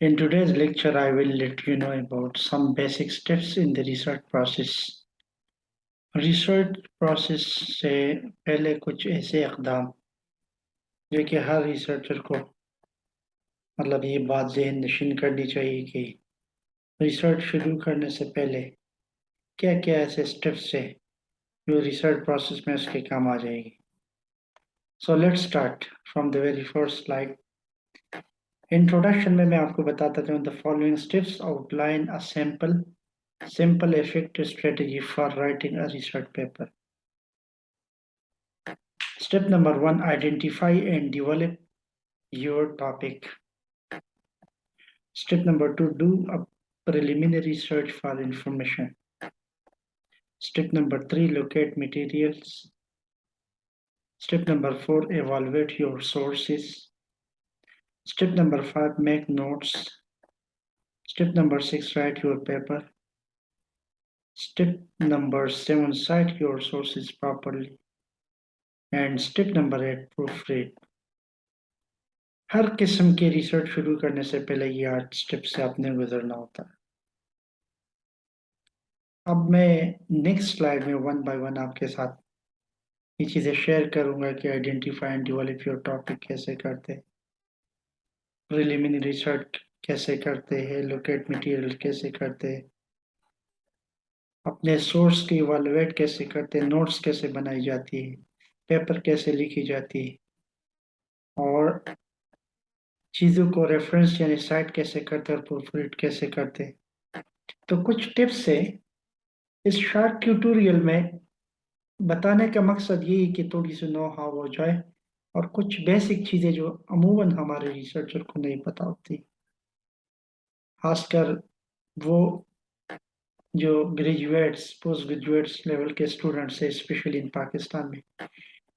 In today's lecture, I will let you know about some basic steps in the research process. Research process से पहले कुछ ऐसे इकदाम जो कि हर रिसर्चर को मतलब ये बात जहन नशीन करनी चाहिए कि रिसर्च शुरू करने से पहले क्या क्या ऐसे स्टेप्स है जो रिसर्च प्रोसेस में उसके काम आ जाएगी So let's start from the very first slide. Introduction में मैं आपको बताता हूँ the following steps outline a simple, simple effective strategy for writing a research paper. Step number one, identify and develop your topic. Step number two, do a preliminary search for information. Step number three, locate materials. Step number four, evaluate your sources. Step number five, make notes. Step number six, write your paper. Step number seven, cite your sources properly. And step number eight, proofread. हर किस्म के research शुरू करने से पहले ये आठ step से आपने गुजरना होता है अब मैं नेक्स्ट स्लाइड में वन बाय वन आपके साथ ये चीज़ें शेयर करूँगा कि identify and develop your topic कैसे करते प्रिलिमिनरी रिसर्च कैसे करते हैं लोकेट मटेरियल कैसे करते अपने सोर्स की इवालुएट कैसे करते नोट्स कैसे बनाई जाती है पेपर कैसे लिखी जाती है। और चीज़ों को रेफरेंस यानी साइट कैसे करते और प्रोफिट कैसे करते तो कुछ टिप्स है। इस शॉर्ट ट्यूटोरियल में बताने का मकसद यही कि थोड़ी सी नो हाउ हो जाए और कुछ बेसिक चीज़ें जो अमूमन हमारे रिसर्चर को नहीं पता होती। खासकर वो जो ग्रेजुएट्स पोस्ट ग्रेजुएट्स लेवल के स्टूडेंट्स है स्पेशली इन पाकिस्तान में,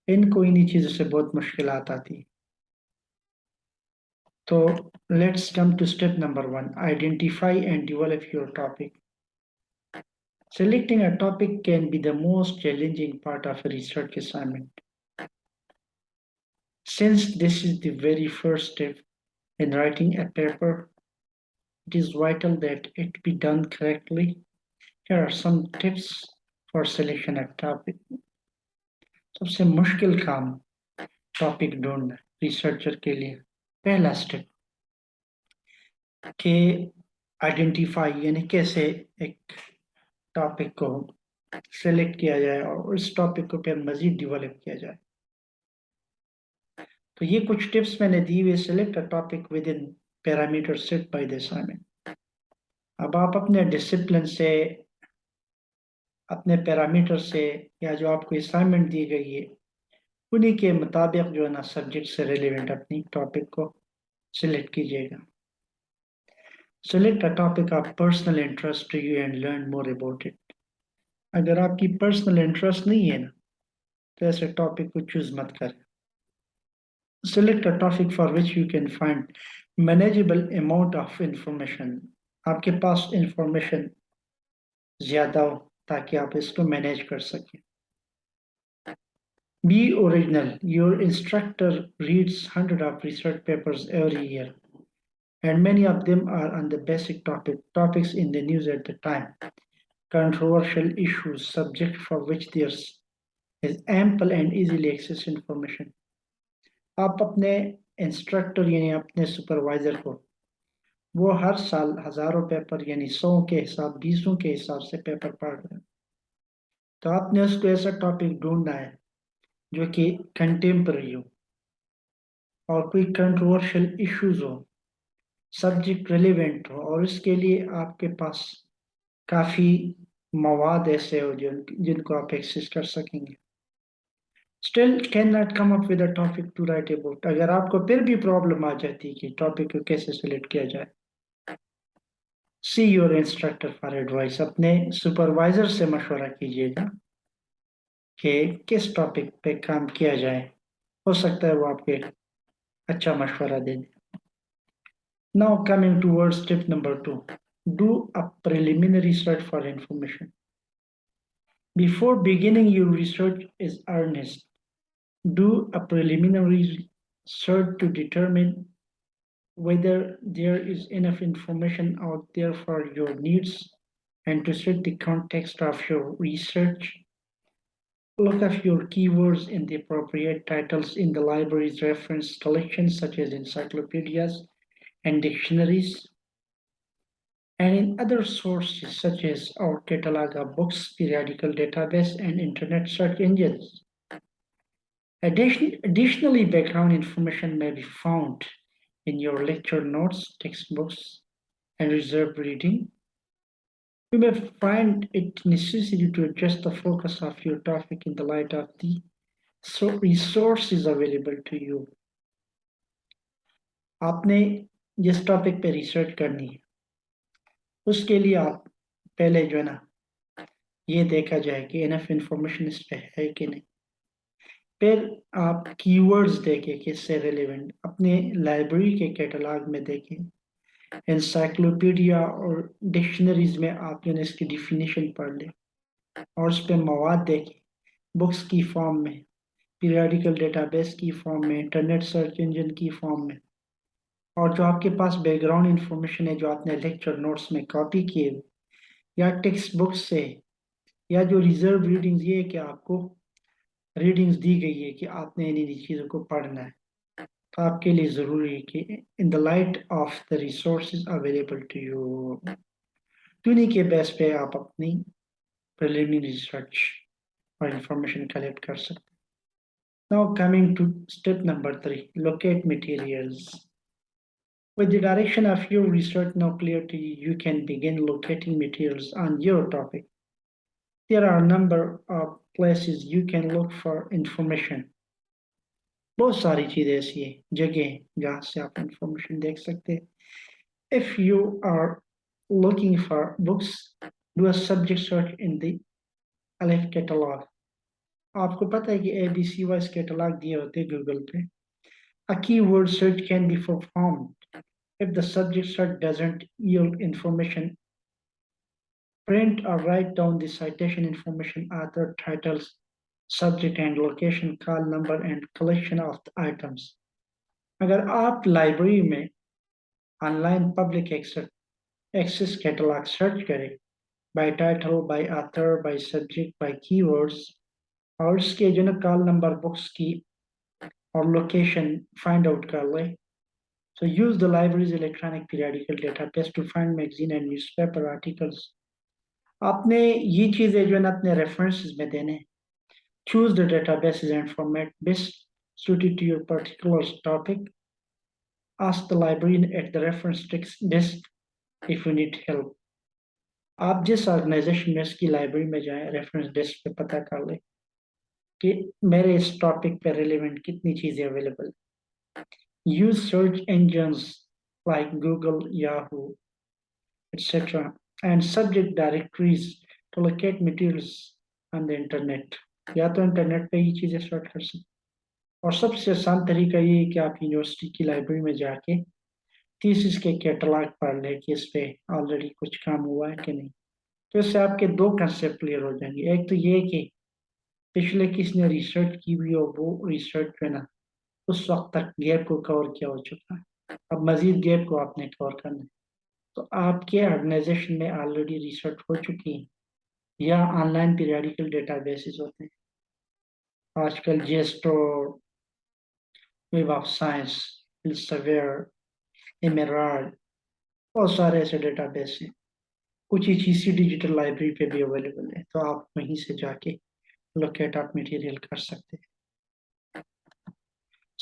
इनको इन्हीं चीज़ों से बहुत मुश्किल आती तो let's come to step number one identify and develop your topic Selecting a topic can be the most challenging part of a research assignment. Since this is the very first step in writing a paper, it is vital that it be done correctly. Here are some tips for selection a topic. सबसे मुश्किल काम topic ढूंढना researcher के लिए पहला step के identify यानी कैसे एक टॉपिक को सेलेक्ट किया जाए और उस टॉपिक को फिर मजीद डिवेलप किया जाए। तो ये कुछ टिप्स मैंने दी हुई select a topic within parameter set by the assignment अब आप अपने डिसिप्लिन से, अपने पैरामीटर से या जो आपको असाइनमेंट दी गई है, उन्हीं के मुताबिक जो है ना सब्जेक्ट से रिलेवेंट अपनी टॉपिक को सिलेक्ट कीजिएगा। Select a topic of personal interest to you and learn more about it. अगर आपकी पर्सनल इंटरेस्ट नहीं है ना तो ऐसे टॉपिक को चूज मत करें select a topic for which you can find manageable amount of information आपके पास इंफॉर्मेशन ज्यादा हो ताकि आप इसको मैनेज कर सकें Be original. Your instructor reads hundred of research papers every year And many of them are on the basic topic, topics in the news at the time, controversial issues, subject for which there is ample and easily access information. आप अपने instructor यानी अपने supervisor को वो हर साल हज़ारों paper यानी सौ के हिसाब बीसों के हिसाब से पेपर पढ़ रहे हैं तो आपने उसको ऐसा टॉपिक ढूंढना है जो कि कंटेम्प्रेरी हो और कोई कंट्रोवर्शियल इश्यूज़ हो सब्जेक्ट रिलेवेंट हो, और इसके लिए आपके पास काफ़ी मवाद ऐसे हो जिन, जिनको आप एक्सेस कर सकेंगे। Still cannot come up with a topic to write about अगर आपको फिर भी प्रॉब्लम आ जाती है कि टॉपिक को कैसे सिलेक्ट किया जाए। See your instructor for advice अपने सुपरवाइजर से मशवरा कीजिएगा कि किस टॉपिक पे काम किया जाए। हो सकता है वो आपके अच्छा मशवरा दे दें। Now coming towards step number two, do a preliminary search for information. Before beginning your research is earnest, do a preliminary search to determine whether there is enough information out there for your needs and to set the context of your research. Look up your keywords in the appropriate titles in the library's reference collections such as encyclopedias and dictionaries and in other sources such as our catalog of books, periodical database, and internet search engines. Addition, additionally, background information may be found in your lecture notes, textbooks, and reserved reading. You may find it necessary to adjust the focus of your topic in the light of the resources available to you. आपने जिस topic पे research करनी है, उसके लिए आप पहले जो है ना, ये देखा जाए कि इनफ इंफॉर्मेशन इस पे है कि नहीं। फिर आप कीवर्ड्स देखें किससे रिलेवेंट अपने लाइब्रेरी के कैटलॉग में देखें। इंसाइक्लोपीडिया और डिक्शनरीज में आप जो इसकी डिफिनीशन पढ़ लें और उस पर मवाद देखें। बुक्स की फॉर्म में पीरियडिकल डेटाबेस की फॉर्म में इंटरनेट सर्च इंजन की फॉर्म में और जो आपके पास बैकग्राउंड इंफॉर्मेशन है, जो आपने लेक्चर नोट्स में कॉपी किए या टेक्स्ट बुक से, या जो रिज़र्व रीडिंग्स ये है कि आपको रीडिंग्स दी गई है कि आपने इन इन चीज़ों को पढ़ना है तो आपके लिए ज़रूरी है कि in the light of the resource available to you इन्हीं के बेस पे आप अपनी प्रिलिमिनरी रिसर्च और इंफॉर्मेशन कलेक्ट कर सकते हैं now coming to step number three locate materials. With the direction of your research now clear to you, you can begin locating materials on your topic. There are a number of places you can look for information. बहुत सारी चीजें ऐसी है जगह जहाँ से आप information देख सकते हैं if you are looking for books do a subject search in the Aleph catalog आपको पता है कि A B C wise catalogue दिए होते हैं गूगल पे a keyword search can be performed if the subject search doesn't yield information, print or write down the citation information, author, titles, subject and location, call number and collection of the items. अगर आप library में online public access catalogue search करें by title by author by subject by keywords और उसके जो ना call number books की और लोकेशन फाइंड आउट कर ले So use the library's electronic periodical database to find magazine and newspaper articles. आपने ये चीजें जो है ना अपने रेफरेंसेस में देने choose the databases and format best suited to your particular topic. Ask the librarian at the reference desk if you need help. आप जिस ऑर्गेनाइजेशन में इसकी लाइब्रेरी में जाएं रेफरेंस डेस्क पे पता कर लें कि मेरे इस टॉपिक पे रिलेवेंट कितनी चीज़ें available use search engines like Google, Yahoo, etc., and subject directories to locate materials on the internet. या तो इंटरनेट पे ही चीज़ें सर्च कर सकते और सबसे आसान तरीका ये है कि आप यूनिवर्सिटी की लाइब्रेरी में जाके थीसिस के कैटलॉग पढ़ लें कि इस पे ऑलरेडी कुछ काम हुआ है कि नहीं तो इससे आपके दो कंसेप्ट क्लियर हो जाएँगे एक तो ये कि पिछले किसने रिसर्च की हुई हो वो रिसर्च है ना उस वक्त तक गैप को कवर किया हो चुका है। अब मजीद गैप को आपने कवर करना है। तो आपके ऑर्गेनाइजेशन में ऑलरेडी रिसर्च हो चुकी है, या ऑनलाइन पीरियडिकल डेटाबेसेस होते हैं। आजकल जेस्टो वेब ऑफ़ साइंस सवेयर एमेराल्ड बहुत सारे ऐसे डेटाबेस हैं। कुछ ही चीज़ डिजिटल लाइब्रेरी पे भी अवेलेबल है तो आप वहीं से जाके लोकेट आप मटेरियल कर सकते हैं।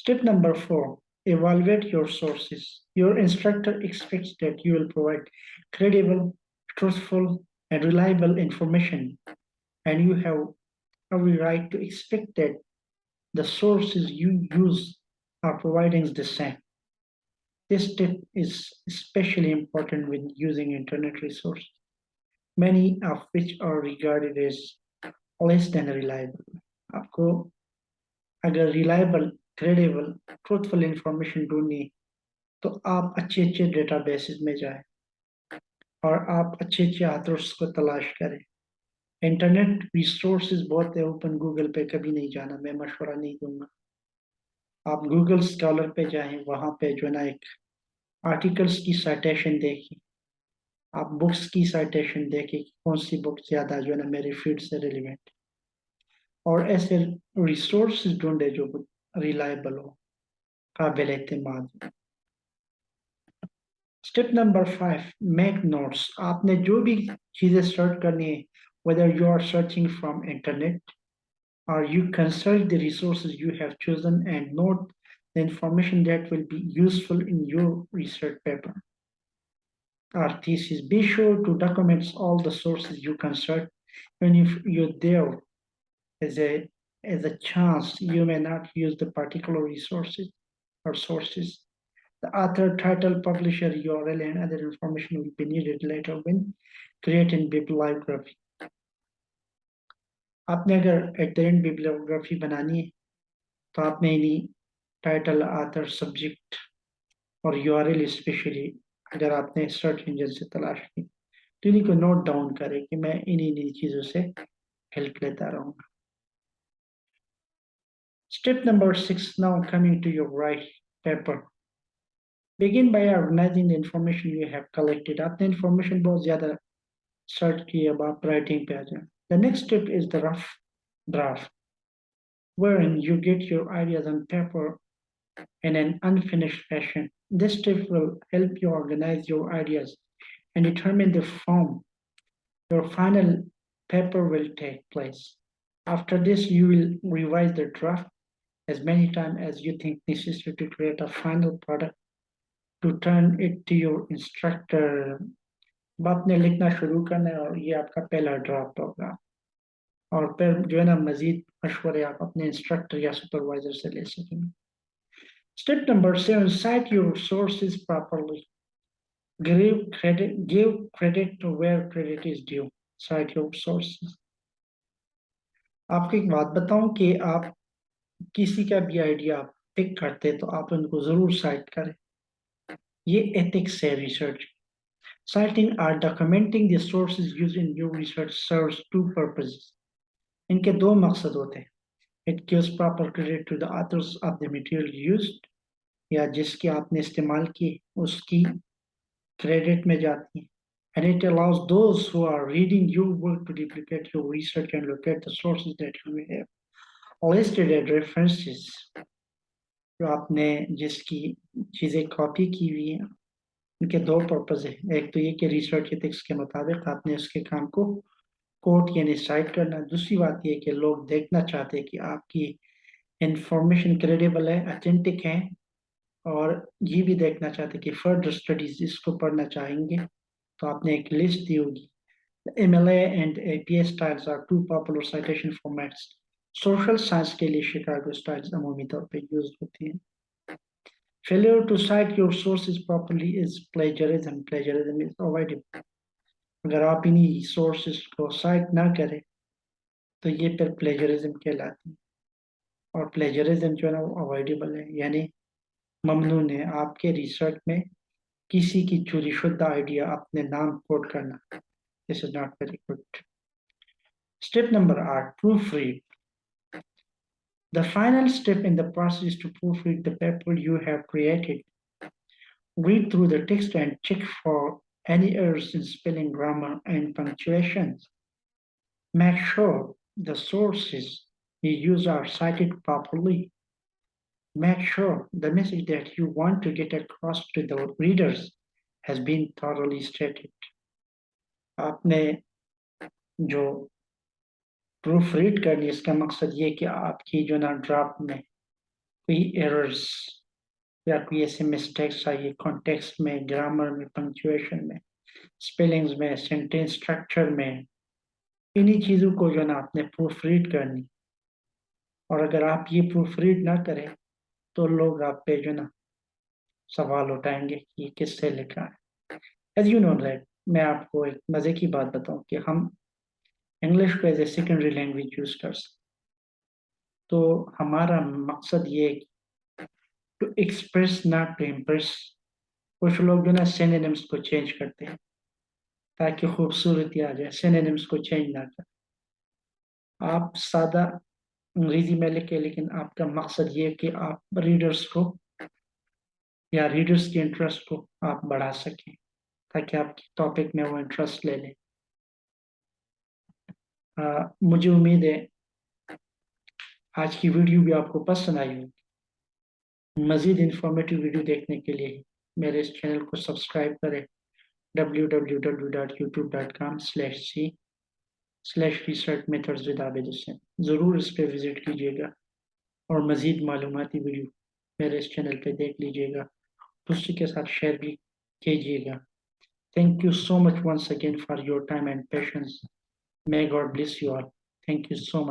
Step number four, evaluate your sources. Your instructor expects that you will provide credible, truthful, and reliable information. And you have every right to expect that the sources you use are providing the same. This step is especially important when using internet resources, many of which are regarded as less than reliable. आपको अगर reliable credible truthful information ढूंढनी तो आप अच्छे अच्छे databases में जाएँ और आप अच्छे अच्छे आदर्श को तलाश करें। इंटरनेट रिसोर्स बहुत है ओपन गूगल पे कभी नहीं जाना, मैं मशवरा नहीं दूँगा। आप गूगल स्कॉलर पे जाएँ, वहाँ पे जो ना एक आर्टिकल्स की साइटेशन देखिए। आप बुक्स की साइटेशन देखिए कौन सी बुक ज़्यादा जो है ना मेरे फ़ील्ड से रिलेवेंट और ऐसे रिसोर्स ढूंढे जो रिलायबल हो काबिल एतमाद step number five make notes आपने जो भी चीज़ें सर्च करनी है whether you are searching from internet or you consult the resources you have chosen and note the information that will be useful in your research paper or thesis. Be sure to document all the sources you consult and if you're there as a as a chance you may not use the particular resources or sources. The author, title, publisher, URL, and other information will be needed later when creating bibliography. आपने अगर एटेंट bibliography बनानी है तो आपने इन्हीं title author subject और URL specially अगर आपने सर्च इंजन से तलाश की तो इन्हीं को नोट डाउन करें कि मैं इन्हीं इन्हीं चीज़ों से हेल्प लेता रहूँगा Step number six, now coming to your right paper. Begin by organizing the information you have collected. आपने information बहुत ज़्यादा search की अब आप writing पे आ जाए. The next step is the rough draft, wherein you get your ideas on paper in an unfinished fashion. This step will help you organize your ideas and determine the form your final paper will take place. After this, you will revise the draft as many times as you think necessary to create a final product to turn it to your instructor आपने लिखना शुरू करना है और ये आपका पहला draft होगा और फिर जो है ना मजीद मशवरे आप अपने इंस्ट्रक्टर या सुपरवाइजर से ले सकेंगे step number seven cite your sources properly give credit give credit to where credit is due cite your sources आपको एक बात बताऊँ कि आप किसी का भी आइडिया आप पिक करते हैं तो आप उनको ज़रूर साइट करें। ये एथिक्स है research citing or documenting research serves two purposes इनके दो मकसद होते हैं। It gives proper credit to the of the material used या जिसके आपने इस्तेमाल किए उसकी क्रेडिट में जाती है। And it allows those who are reading your work to duplicate your research and locate the sources that you may have. Listed as references जो आपने जिसकी चीज़ें कॉपी की हुई हैं, उनके दो पर्पज है। एक तो ये कि रिसर्च एथिक्स के मुताबिक आपने उसके काम को कोट यानी साइट करना। दूसरी बात ये कि लोग देखना चाहते हैं कि आपकी इंफॉर्मेशन क्रेडिबल है अथेंटिक है, और ये भी देखना चाहते कि फर्दर स्टडीज़ इसको पढ़ना चाहेंगे। तो आपने एक लिस्ट दी होगी। MLA and APA styles are two popular citation formats. Social science के लिए शिकागो स्टाइल्स अमूमी तौर पे यूज़ होती हैं। Failure to cite your sources properly is plagiarism. Plagiarism is avoidable अगर आप इन्हीं सोर्सेज को साइट ना करें तो ये फिर प्लेजरिज्म कहलाती है। और प्लेजरिज्म जो है ना, वो अवॉइडेबल है। यानी ममनून है आपके रिसर्च में किसी की चोरी शुदा आइडिया अपने नाम कोट करना। This is not very good step number आठ proofread The final step in the process is to proofread the paper you have created. Read through the text and check for any errors in spelling, grammar, and punctuation. Make sure the sources you use are cited properly. Make sure the message that you want to get across to the readers has been thoroughly stated. आपने जो proof read करनी इसका मकसद ये कि आपकी जो ना ड्राफ्ट में कोई एरर्स या कोई ऐसे मिस्टेक्स आई कॉन्टेक्स्ट में ग्रामर में पंक्चुएशन में स्पेलिंग्स में सेंटेंस स्ट्रक्चर में, इन्हीं चीज़ों को जो ना आपने प्रूफ रीड करनी। और अगर आप ये प्रूफ रीड ना करें तो लोग आप पे जो ना सवाल उठाएँगे कि ये किससे लिखा है। एज यू नो दैट मैं आपको एक मज़े की बात बताऊँ कि हम इंग्लिश को as a secondary language use कर सकते तो हमारा मकसद ये to express not to impress कुछ लोग जो ना सिनोनिम्स को चेंज करते हैं, ताकि खूबसूरती आ जाए सिनोनिम्स को चेंज ना कर। आप सादा अंग्रेज़ी में लिखे, लेकिन आपका मकसद ये कि आप रीडर्स को या रीडर्स के इंटरेस्ट को आप बढ़ा सकें, ताकि आपके टॉपिक में वो इंटरेस्ट ले लें। आ, मुझे उम्मीद है आज की वीडियो भी आपको पसंद आई होगी। मज़ीद इंफॉर्मेटिव वीडियो देखने के लिए मेरे इस चैनल को सब्सक्राइब करें। www.youtube.com slash c slash research methods with Abid Hussain ज़रूर इस पर विज़िट कीजिएगा और मज़ीद मालूमती वीडियो मेरे इस चैनल पे देख लीजिएगा। दूसरे के साथ शेयर भी कीजिएगा। Thank you so much once again for your time and patience. May God bless you all. Thank you so much.